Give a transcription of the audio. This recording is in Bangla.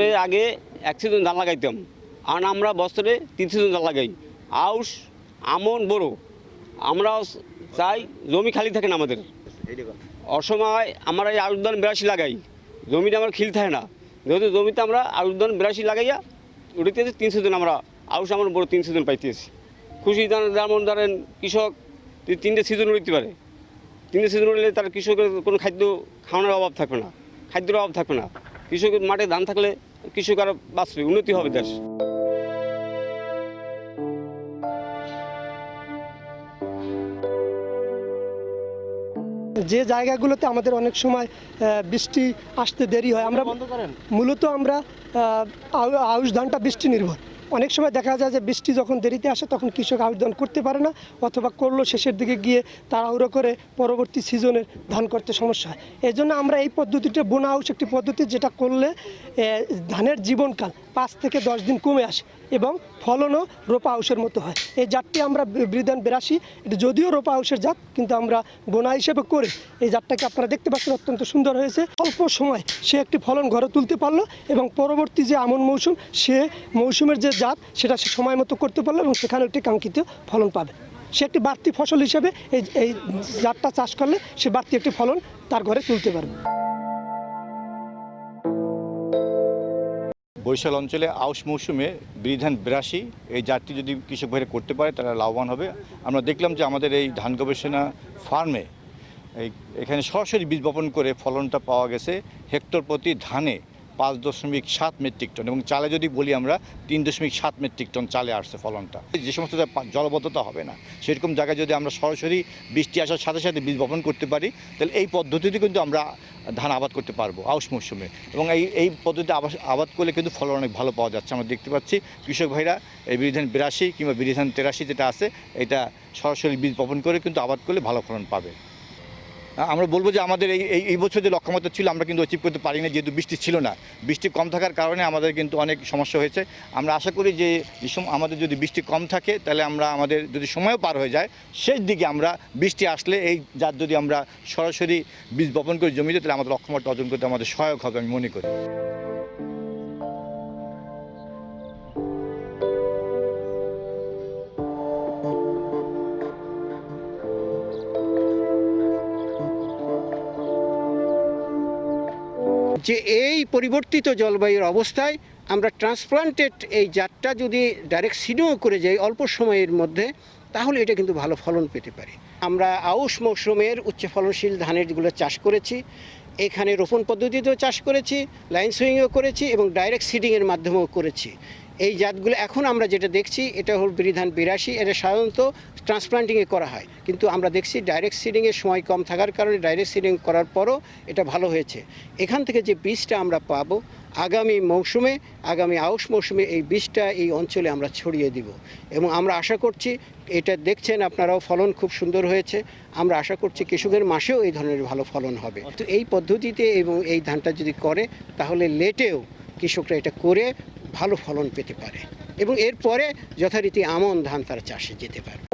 বছরে আগে এক সিজন ধান লাগাইতাম। আর আমরা বছরে তিন সিজন ধান লাগাই। আউশ আমন বড়। আমরা চাই জমি খালি থাকে না আমাদের। অসময় আমরা এই আউশ ধান বিরাশি লাগাই। জমিটা আমার খিল থাকে না। যেহেতু জমিতে আমরা আউশ ধান বিরাশি লাগাইয়া উড়িতেছি তিন সিজন আমরা আউশ আমন বড় তিন সিজন পাইতেছি খুশি ধান যেমন ধরেন কৃষক তিনটে সিজন উড়িতে পারে। তিনটে সিজন উড়লে তার কৃষকের কোনো খাদ্য খাওয়ানোর অভাব থাকবে না। খাদ্যের অভাব থাকবে না। কৃষকের মাঠে ধান থাকলে কৃষক আরও বাঁচবে উন্নতি হবে দেশ। যে জায়গাগুলোতে আমাদের অনেক সময় আহ, বৃষ্টি আসতে দেরি হয় আমরা মূলত আমরা আউশ ধানটা বৃষ্টি নির্ভর। অনেক সময় দেখা যায় যে বৃষ্টি যখন দেরিতে আসে, তখন কৃষক আবেদন করতে পারে না অথবা করল শেষের দিকে গিয়ে তাড়াহুড়ো করে পরবর্তী সিজনের ধান করতে সমস্যা হয়। এই জন্য আমরা এই পদ্ধতিটা বোনা হাউস একটি পদ্ধতি যেটা করলে ধানের জীবনকাল পাঁচ থেকে দশ দিন কমে আসে। এবং ফলনও রোপা আউশের মতো হয়। এই জাতটি আমরা বি- বিধান বিরাশি। এটা যদিও রোপা আউশের জাত, কিন্তু আমরা বোনা হিসেবে করি। এই জাতটাকে আপনারা দেখতে পাচ্ছেন, অত্যন্ত সুন্দর হয়েছে। অল্প সময় সে একটি ফলন ঘরে তুলতে পারল এবং পরবর্তী যে আমন মৌসুম, সে মৌসুমের যে জাত, সেটা সে সময় মতো করতে পারল এবং সেখানে একটি কাঙ্ক্ষিত ফলন পাবে। সে একটি বাড়তি ফসল হিসেবে এই এই জাতটা চাষ করলে সে বাড়তি একটি ফলন তার ঘরে তুলতে পারবে। বরিশাল অঞ্চলে আউশ মৌসুমে বিধান বিরাশি। এই জাতটি যদি কৃষক ভাইরা করতে পারে, তারা লাভবান হবে। আমরা দেখলাম যে আমাদের এই ধান গবেষণা ফার্মে এখানে সরাসরি বীজ বপন করে ফলনটা পাওয়া গেছে। হেক্টর প্রতি ধানে পাঁচ দশমিক সাত মেট্রিক টন এবং চালে যদি বলি আমরা, তিন দশমিক সাত মেট্রিক টন চালে আসছে ফলনটা। যে সমস্ত জলবদ্ধতা হবে না। সেরকম জায়গায় যদি আমরা সরাসরি বৃষ্টি আসার সাথে সাথে বীজ বপন করতে পারি, তাহলে এই পদ্ধতিতে কিন্তু আমরা ধান আবাদ করতে পারব আউশ মৌসুমে এবং এই এই পদ্ধতিতে আবাদ করলে কিন্তু ফলন অনেক ভালো পাওয়া যাচ্ছে। আমরা দেখতে পাচ্ছি কৃষক ভাইরা এই বিধান বিরাশি কিংবা বিধান তেরাশি যেটা আছে, এটা সরাসরি বীজ বপন করে কিন্তু আবাদ করলে ভালো ফলন পাবে। আমরা বলব যে আমাদের এই, এই- বছর যে লক্ষ্যমাত্রা ছিল, আমরা কিন্তু অচিভ করতে পারি না যেহেতু বৃষ্টি ছিল না। বৃষ্টি কম থাকার কারণে আমাদের কিন্তু অনেক সমস্যা হয়েছে। আমরা আশা করি যে আমাদের যদি বৃষ্টি কম থাকে, তাহলে আমরা আমাদের যদি সময়ও পার হয়ে যায়, শেষ দিকে আমরা বৃষ্টি আসলে এই যার যদি আমরা সরাসরি বীজ বপন করে জমিতে, তাহলে আমাদের লক্ষ্যমাত্রা অর্জন করতে আমাদের সহায়ক হবে আমি মনে করি। যে এই পরিবর্তিত জলবায়ুর অবস্থায় আমরা ট্রান্সপ্লান্টেড এই জাতটা যদি ডাইরেক্ট সিডও করে যাই অল্প সময়ের মধ্যে, তাহলে এটা কিন্তু ভালো ফলন পেতে পারি। আমরা আউশ মৌসুমের উচ্চ ফলনশীল ধানেরগুলো চাষ করেছি, এখানে রোপণ পদ্ধতিতেও চাষ করেছি লাইন সুইংও করেছি এবং ডাইরেক্ট সিডিংয়ের মাধ্যমেও করেছি। এই জাতগুলো এখন আমরা যেটা দেখছি, এটা হল বিধান বিরাশি, এটা সাধারণত ট্রান্সপ্লান্টিংয়ে করা হয়। কিন্তু আমরা দেখছি ডাইরেক্ট সিডিংয়ের সময় কম থাকার কারণে ডাইরেক্ট সিডিং করার পরও এটা ভালো হয়েছে। এখান থেকে যে বীজটা আমরা পাবো, আগামী মৌসুমে, আগামী আউশ মৌসুমে এই বীজটা এই অঞ্চলে আমরা ছড়িয়ে দিব। এবং আমরা আশা করছি, এটা দেখছেন আপনারাও, ফলন খুব সুন্দর হয়েছে। আমরা আশা করছি কৃষকের মাসেও এই ধরনের ভালো ফলন হবে। তো এই পদ্ধতিতে এবং এই ধানটা যদি করে, তাহলে লেটেও কৃষকরা এটা করে ভালো ফলন পেতে পারে এবং এরপরে যথারীতি আমন ধান তারা চাষে যেতে পারে